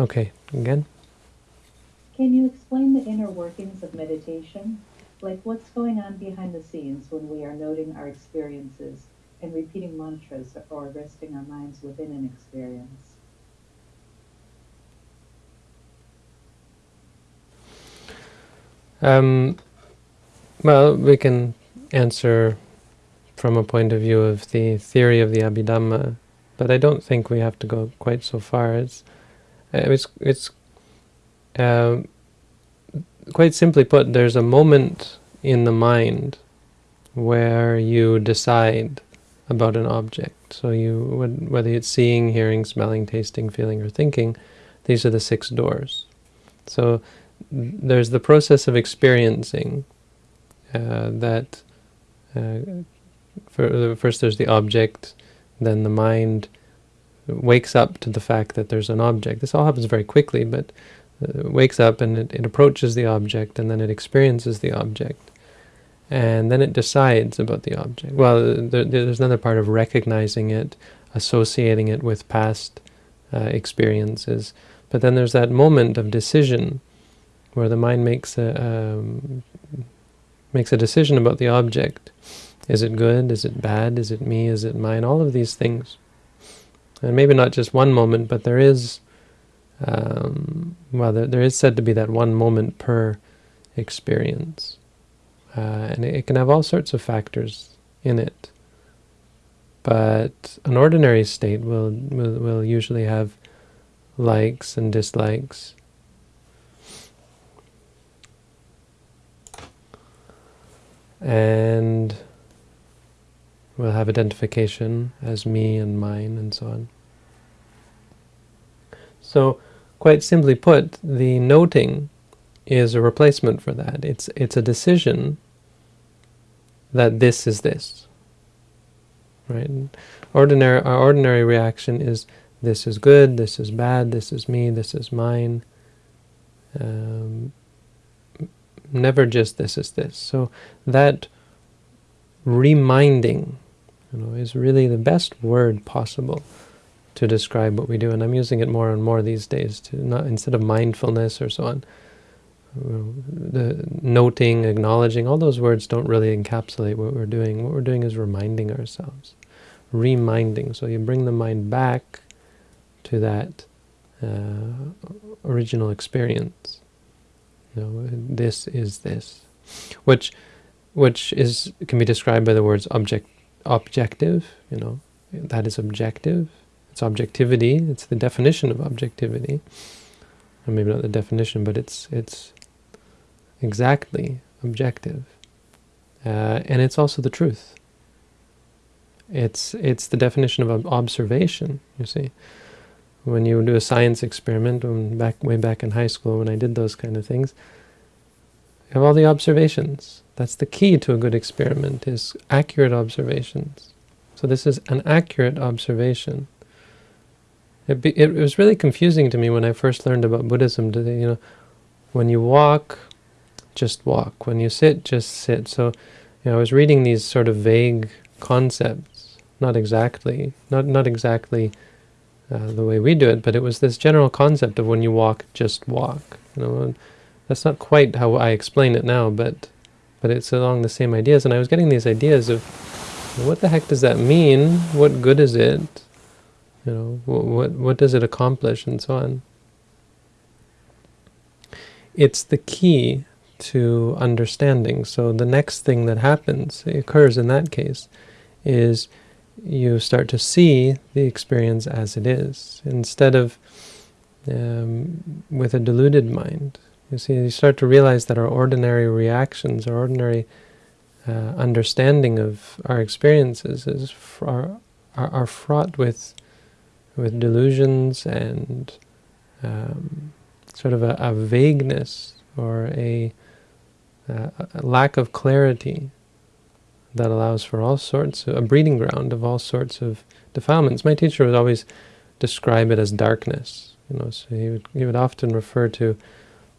Okay, again. Can you explain the inner workings of meditation? Like what's going on behind the scenes when we are noting our experiences and repeating mantras or resting our minds within an experience? Um, well, we can answer from a point of view of the theory of the Abhidhamma, but I don't think we have to go quite so far. It's it's it's uh, quite simply put. There's a moment in the mind where you decide about an object. So you whether it's seeing, hearing, smelling, tasting, feeling, or thinking, these are the six doors. So there's the process of experiencing uh, that uh, first there's the object, then the mind wakes up to the fact that there's an object. This all happens very quickly, but uh, wakes up and it, it approaches the object and then it experiences the object. And then it decides about the object. Well, there, there's another part of recognizing it, associating it with past uh, experiences. But then there's that moment of decision where the mind makes a um, makes a decision about the object. Is it good? Is it bad? Is it me? Is it mine? All of these things. And maybe not just one moment, but there is, um, well, there, there is said to be that one moment per experience. Uh, and it, it can have all sorts of factors in it. But an ordinary state will, will, will usually have likes and dislikes, and we'll have identification as me and mine and so on. So quite simply put, the noting is a replacement for that. It's, it's a decision that this is this. Right? Ordinary, our ordinary reaction is this is good, this is bad, this is me, this is mine. Um, never just this is this. So that reminding you know, is really the best word possible to describe what we do, and I'm using it more and more these days to not instead of mindfulness or so on. The noting, acknowledging, all those words don't really encapsulate what we're doing. What we're doing is reminding ourselves, reminding. So you bring the mind back to that uh, original experience. You know, this is this, which which is can be described by the words object objective. You know, that is objective. It's objectivity. It's the definition of objectivity. Or maybe not the definition, but it's it's exactly objective, uh, and it's also the truth. It's it's the definition of observation. You see when you do a science experiment, when back way back in high school when I did those kind of things, you have all the observations. That's the key to a good experiment, is accurate observations. So this is an accurate observation. It, be, it was really confusing to me when I first learned about Buddhism. To, you know, when you walk, just walk. When you sit, just sit. So, you know, I was reading these sort of vague concepts, not exactly, not not exactly uh, the way we do it, but it was this general concept of when you walk, just walk. You know, that's not quite how I explain it now, but but it's along the same ideas. And I was getting these ideas of what the heck does that mean? What good is it? You know, what what, what does it accomplish, and so on. It's the key to understanding. So the next thing that happens, occurs in that case, is you start to see the experience as it is, instead of um, with a deluded mind. You see, you start to realize that our ordinary reactions, our ordinary uh, understanding of our experiences is are, are, are fraught with with delusions and um, sort of a, a vagueness or a, a, lack of clarity that allows for all sorts of, a breeding ground of all sorts of defilements. My teacher would always describe it as darkness. You know, so he would, he would often refer to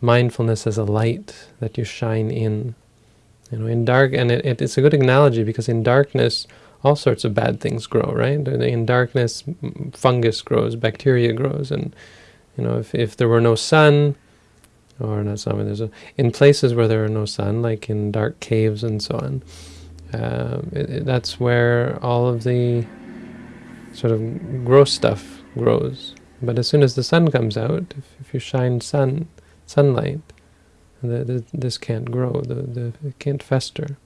mindfulness as a light that you shine in. You know, in dark, and it, it, it's a good analogy because in darkness, all sorts of bad things grow, right? In darkness, fungus grows, bacteria grows, and You know, if, if there were no sun, or not sun, there's a, in places where there are no sun, like in dark caves and so on, uh, it, it, that's where all of the sort of gross stuff grows. But as soon as the sun comes out, if, if you shine sun, sunlight, the, the, this can't grow, the, the, it can't fester.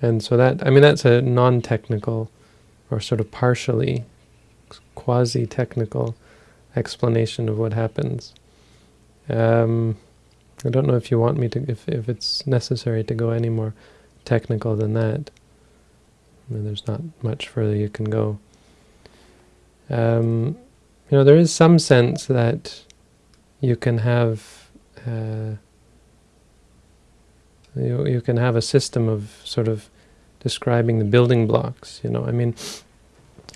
And so that, I mean, that's a non-technical or sort of partially quasi-technical explanation of what happens. Um, I don't know if you want me to, if, if it's necessary to go any more technical than that. I mean, there's not much further you can go. Um, you know, there is some sense that you can have uh, you, you can have a system of sort of describing the building blocks, you know. I mean,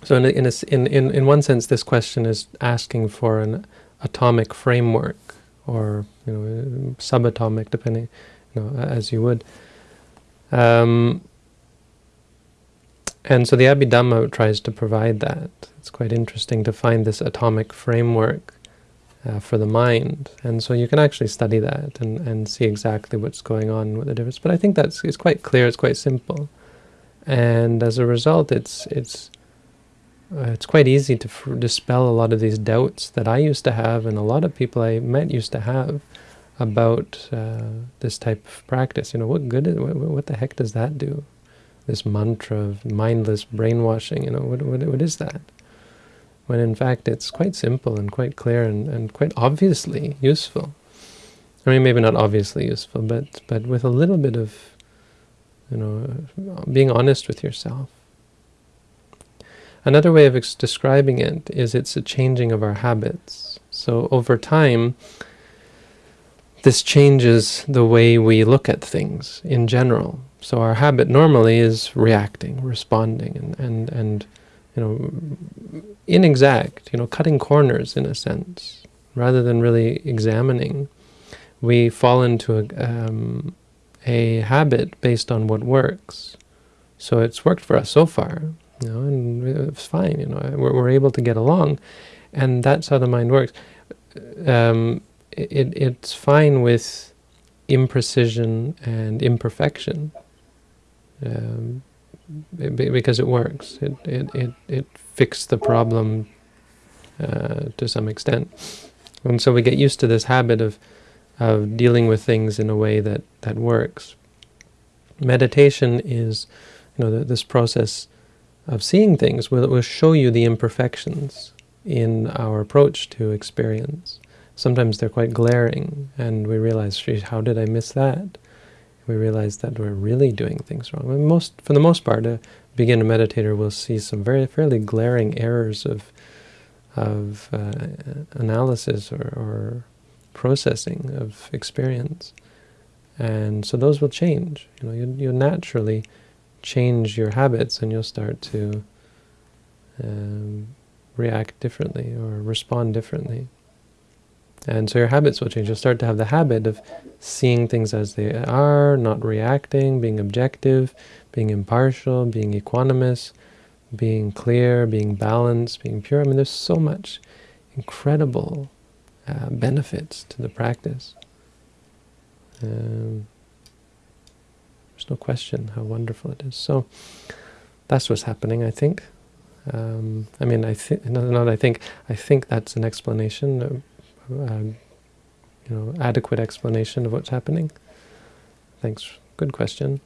so in, a, in, a, in, in, in one sense, this question is asking for an atomic framework, or, you know, subatomic, depending, you know, as you would. Um, and so the Abhidhamma tries to provide that. It's quite interesting to find this atomic framework uh, for the mind. And so you can actually study that and, and see exactly what's going on with the difference. But I think that's it's quite clear, it's quite simple. And as a result, it's it's uh, it's quite easy to dispel a lot of these doubts that I used to have and a lot of people I met used to have about uh, this type of practice. You know, what good is, what, what the heck does that do? This mantra of mindless brainwashing, you know, what, what, what is that? When in fact it's quite simple and quite clear and, and quite obviously useful. I mean, maybe not obviously useful, but, but with a little bit of, you know, being honest with yourself. Another way of describing it is it's a changing of our habits. So over time, this changes the way we look at things in general. So our habit normally is reacting, responding, and, and, and you know, inexact, you know, cutting corners in a sense, rather than really examining. We fall into a, um, a habit based on what works. So it's worked for us so far, you know, and it's fine, you know, we're, we're able to get along, and that's how the mind works. Um, it, it's fine with imprecision and imperfection. Um, because it works. It, it, it, it fixed the problem uh, to some extent. And so we get used to this habit of, of dealing with things in a way that, that works. Meditation is, you know, the, this process of seeing things will, will show you the imperfections in our approach to experience. Sometimes they're quite glaring, and we realize, how did I miss that? We realize that we're really doing things wrong. most, for the most part, a beginner meditator will see some very fairly glaring errors of of uh, analysis or, or, processing of experience, and so those will change. You know, you, you'll naturally change your habits, and you'll start to um, react differently or respond differently. And so your habits will change. You'll start to have the habit of seeing things as they are, not reacting, being objective, being impartial, being equanimous, being clear, being balanced, being pure. I mean, there's so much incredible uh, benefits to the practice. Um, there's no question how wonderful it is. So that's what's happening, I think. Um, I mean, I think not. I think I think that's an explanation uh, Um, you know, adequate explanation of what's happening? Thanks. Good question.